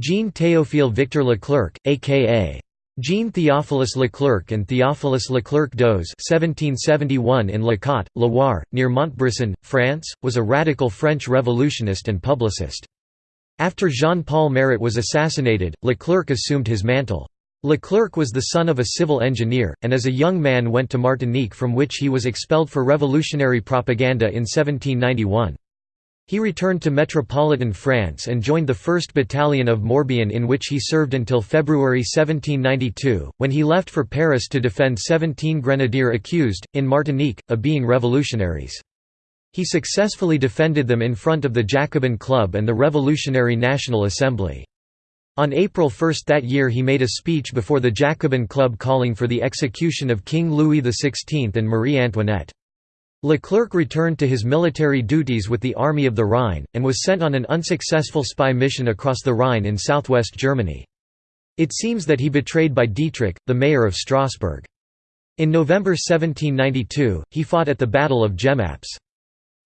Jean Théophile Victor Leclerc, a.k.a. Jean Theophilus Leclerc and Theophilus Leclerc d'Oz (1771) in Le Cot, Loire, near Montbrison, France, was a radical French revolutionist and publicist. After Jean-Paul Marat was assassinated, Leclerc assumed his mantle. Leclerc was the son of a civil engineer, and as a young man went to Martinique from which he was expelled for revolutionary propaganda in 1791. He returned to metropolitan France and joined the 1st Battalion of Morbihan in which he served until February 1792, when he left for Paris to defend 17 grenadier accused, in Martinique, of being revolutionaries. He successfully defended them in front of the Jacobin Club and the Revolutionary National Assembly. On April 1 that year he made a speech before the Jacobin Club calling for the execution of King Louis XVI and Marie Antoinette. Leclerc returned to his military duties with the Army of the Rhine, and was sent on an unsuccessful spy mission across the Rhine in southwest Germany. It seems that he betrayed by Dietrich, the mayor of Strasbourg. In November 1792, he fought at the Battle of Jemappes.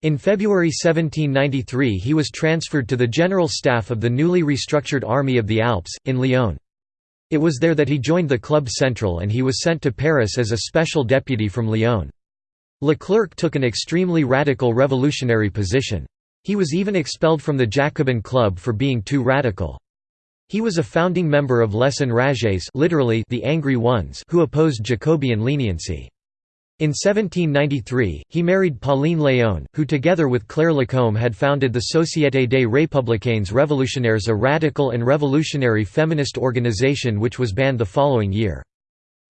In February 1793 he was transferred to the general staff of the newly restructured Army of the Alps, in Lyon. It was there that he joined the Club Central and he was sent to Paris as a special deputy from Lyon. Leclerc took an extremely radical revolutionary position. He was even expelled from the Jacobin Club for being too radical. He was a founding member of Les Enragés literally the Angry Ones who opposed Jacobean leniency. In 1793, he married Pauline Léon, who together with Claire Lacombe had founded the Société des Républicains Révolutionnaires a radical and revolutionary feminist organization which was banned the following year.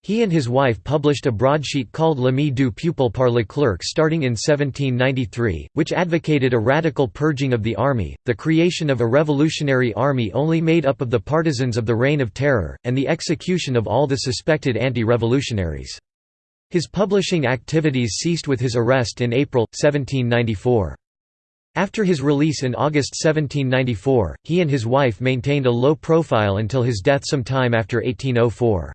He and his wife published a broadsheet called L'Ami du Peuple par Leclerc starting in 1793, which advocated a radical purging of the army, the creation of a revolutionary army only made up of the partisans of the Reign of Terror, and the execution of all the suspected anti-revolutionaries. His publishing activities ceased with his arrest in April, 1794. After his release in August 1794, he and his wife maintained a low profile until his death some time after 1804.